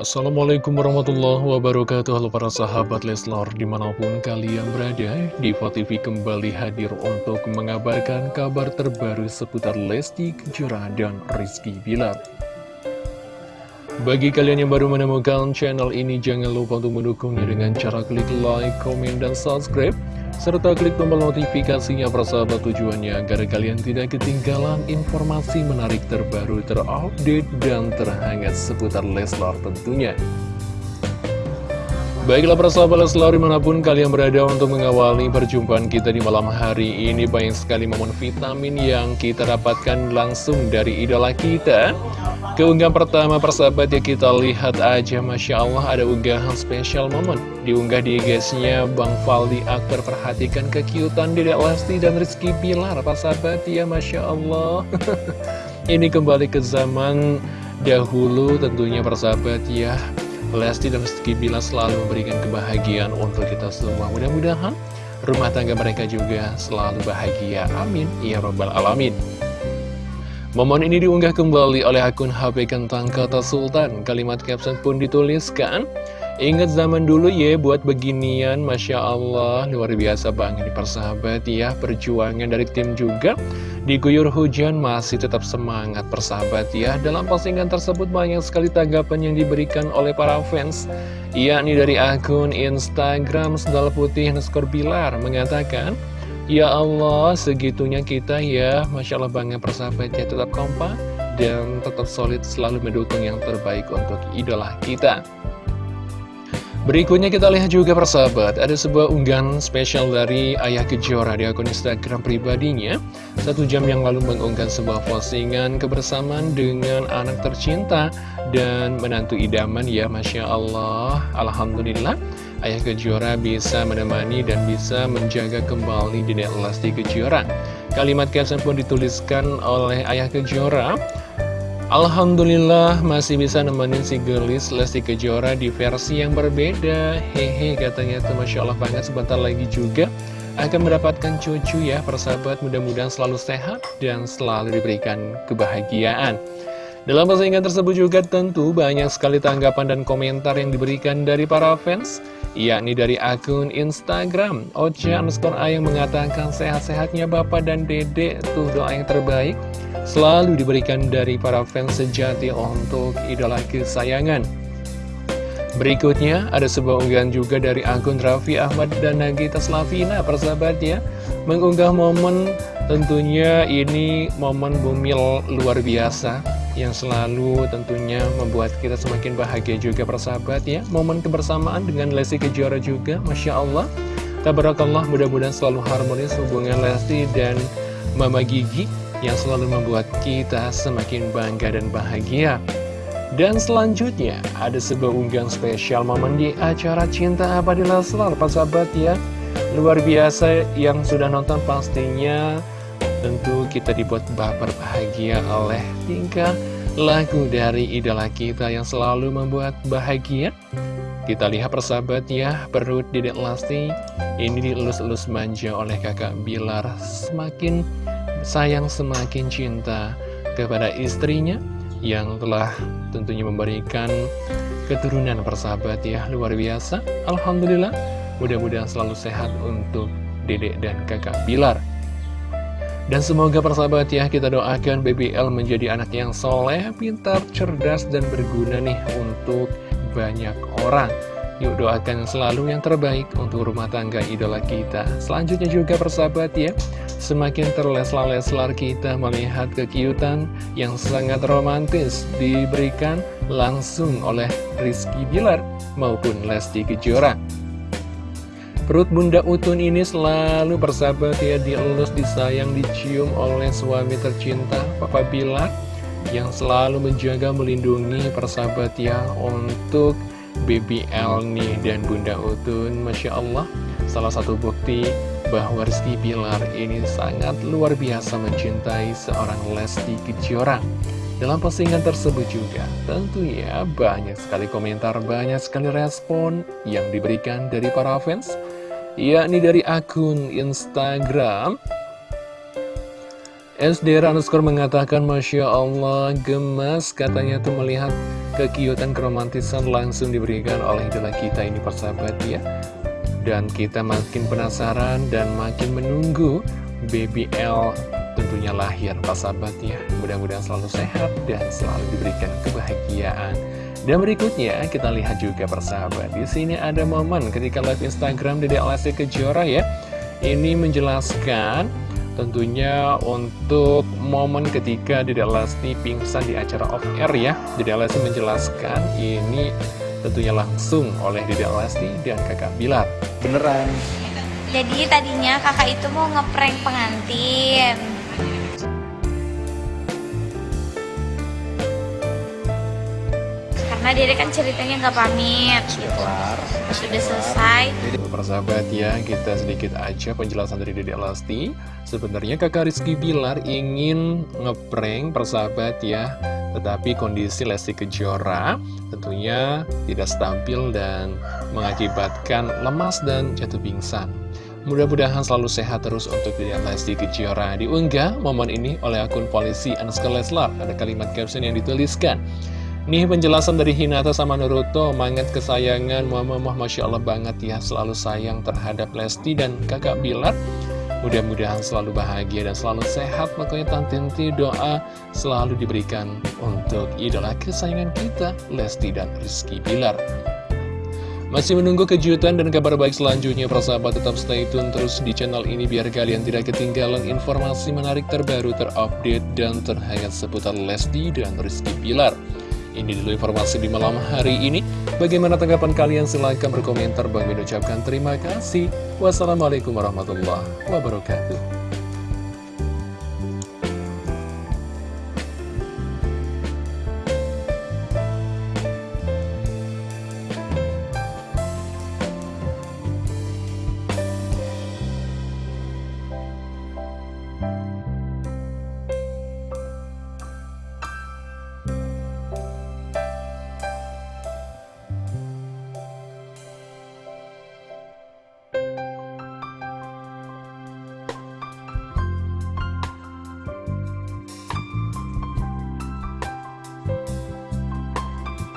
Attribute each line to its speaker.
Speaker 1: Assalamualaikum warahmatullahi wabarakatuh. Halo para sahabat Leslar Di mana pun kalian berada Diva TV kembali hadir untuk mengabarkan kabar terbaru Seputar Lesti Kejora dan Rizky Bilar. Bagi kalian yang baru menemukan channel ini Jangan lupa untuk mendukungnya dengan cara klik like, komen, dan subscribe serta klik tombol notifikasinya persahabat tujuannya agar kalian tidak ketinggalan informasi menarik terbaru terupdate dan terhangat seputar Leslar tentunya. Baiklah persahabat Leslar di mana pun kalian berada untuk mengawali perjumpaan kita di malam hari ini Banyak sekali momen vitamin yang kita dapatkan langsung dari idola kita. Keunggahan pertama persahabat ya kita lihat aja Masya Allah ada unggahan spesial momen. Diunggah di IG-nya Bang Faldi Akbar Perhatikan kekiutan Dedek Lesti dan Rizky Pilar Persahabat ya Masya Allah. Ini kembali ke zaman dahulu tentunya persahabat ya Lesti dan Rizky Pilar selalu memberikan kebahagiaan untuk kita semua. Mudah-mudahan rumah tangga mereka juga selalu bahagia. Amin. Ya Rabbal Alamin. Momen ini diunggah kembali oleh akun HP Kentang Kata Sultan. Kalimat caption pun dituliskan, Ingat zaman dulu ya buat beginian, Masya Allah, luar biasa banget nih persahabat ya, perjuangan dari tim juga. Diguyur hujan masih tetap semangat persahabat ya. Dalam postingan tersebut banyak sekali tanggapan yang diberikan oleh para fans. Yakni dari akun Instagram Sendal Putih Neskor Bilar mengatakan, Ya Allah, segitunya kita ya, Masya Allah banget persahabatnya tetap kompak dan tetap solid selalu mendukung yang terbaik untuk idola kita. Berikutnya kita lihat juga persahabat, ada sebuah unggahan spesial dari Ayah Kejora di akun Instagram pribadinya. Satu jam yang lalu mengunggah sebuah postingan kebersamaan dengan anak tercinta dan menantu idaman ya Masya Allah. Alhamdulillah. Ayah Kejora bisa menemani dan bisa menjaga kembali Dedek Lesti Kejora. Kalimat caption pun dituliskan oleh Ayah Kejora. Alhamdulillah masih bisa nemenin si gelis Lesti Kejora di versi yang berbeda. Hehe katanya itu Masya Allah banget sebentar lagi juga akan mendapatkan cucu ya persahabat mudah-mudahan selalu sehat dan selalu diberikan kebahagiaan. Dalam postingan tersebut juga tentu banyak sekali tanggapan dan komentar yang diberikan dari para fans yakni dari akun Instagram Ocha underscore yang mengatakan sehat-sehatnya Bapak dan Dede tuh doa yang terbaik selalu diberikan dari para fans sejati untuk idola kesayangan. Berikutnya ada sebuah unggahan juga dari akun Raffi Ahmad dan Nagita Slavina persahabat ya Mengunggah momen tentunya ini momen bumil luar biasa yang selalu tentunya membuat kita semakin bahagia juga persahabat ya. Momen kebersamaan dengan Lesti Kejora juga Masya Allah. Tabarakallah mudah-mudahan selalu harmonis hubungan Lesti dan Mama Gigi Yang selalu membuat kita semakin bangga dan bahagia. Dan selanjutnya ada sebuah unggahan spesial momen di acara Cinta Abadi Leslar persahabat ya. Luar biasa yang sudah nonton pastinya. Tentu kita dibuat baper bahagia oleh tingkah lagu dari idola kita yang selalu membuat bahagia. Kita lihat persahabat ya, perut Dedek Lasti ini dielus-elus manja oleh kakak Bilar. Semakin sayang, semakin cinta kepada istrinya yang telah tentunya memberikan keturunan persahabat ya. Luar biasa, Alhamdulillah. Mudah-mudahan selalu sehat untuk dedek dan kakak Bilar. Dan semoga persahabat ya kita doakan BBL menjadi anak yang soleh, pintar, cerdas, dan berguna nih untuk banyak orang. Yuk doakan selalu yang terbaik untuk rumah tangga idola kita. Selanjutnya juga persahabat ya, semakin terleslar-leslar kita melihat kekiutan yang sangat romantis diberikan langsung oleh Rizky Bilar maupun Lesti Kejora. Perut Bunda Utun ini selalu bersahabat ya dielus, disayang, dicium oleh suami tercinta Papa Bilar yang selalu menjaga melindungi persahabat ya untuk BBL nih dan Bunda Utun. Masya Allah salah satu bukti bahwa Rizky Bilar ini sangat luar biasa mencintai seorang Lesti Kejora. Dalam postingan tersebut juga tentu ya banyak sekali komentar, banyak sekali respon yang diberikan dari para fans yakni dari akun Instagram SD underscore mengatakan Masya Allah gemas katanya tuh melihat kekiutan keromantisan langsung diberikan oleh idola kita ini persahabat ya. Dan kita makin penasaran dan makin menunggu baby L tentunya lahir persahabat ya. Mudah-mudahan selalu sehat dan selalu diberikan kebahagiaan dan berikutnya kita lihat juga persahabat di sini ada momen ketika live Instagram Dede Lesti Kejora ya. Ini menjelaskan tentunya untuk momen ketika Dede Lesti pingsan di acara off air ya. Dede Lesti menjelaskan ini tentunya langsung oleh Dede Lesti dan kakak Bilar.
Speaker 2: Beneran.
Speaker 3: Jadi tadinya kakak itu mau ngeprank pengantin karena dia kan ceritanya nggak pamit
Speaker 2: sudah
Speaker 3: gitu. sudah selesai.
Speaker 1: Persahabat ya, kita sedikit aja penjelasan dari Dede Lesti Sebenarnya kakak Rizky Bilar ingin ngeprank persahabat ya. Tetapi kondisi Lesti Kejora tentunya tidak stabil dan mengakibatkan lemas dan jatuh pingsan. Mudah-mudahan selalu sehat terus untuk Dede Lesti Kejora. Diunggah momen ini oleh akun polisi Anuska Leslar Ada kalimat caption yang dituliskan Nih penjelasan dari Hinata sama Naruto Mangat kesayangan Mama Mah Masya Allah banget ya Selalu sayang terhadap Lesti dan kakak Bilar Mudah-mudahan selalu bahagia dan selalu sehat Makanya Tantinti doa selalu diberikan Untuk idola kesayangan kita Lesti dan Rizky Bilar masih menunggu kejutan dan kabar baik selanjutnya persahabat tetap stay tune terus di channel ini biar kalian tidak ketinggalan informasi menarik terbaru terupdate dan terhangat seputar Lesti dan Rizky Bilar. Ini dulu informasi di malam hari ini. Bagaimana tanggapan kalian? Silahkan berkomentar. Bang ucapkan terima kasih. Wassalamualaikum warahmatullahi wabarakatuh.